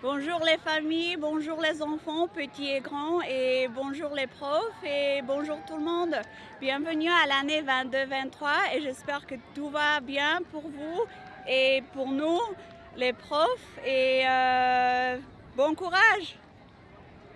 Bonjour les familles, bonjour les enfants, petits et grands, et bonjour les profs, et bonjour tout le monde. Bienvenue à l'année 22-23, et j'espère que tout va bien pour vous et pour nous, les profs, et euh, bon courage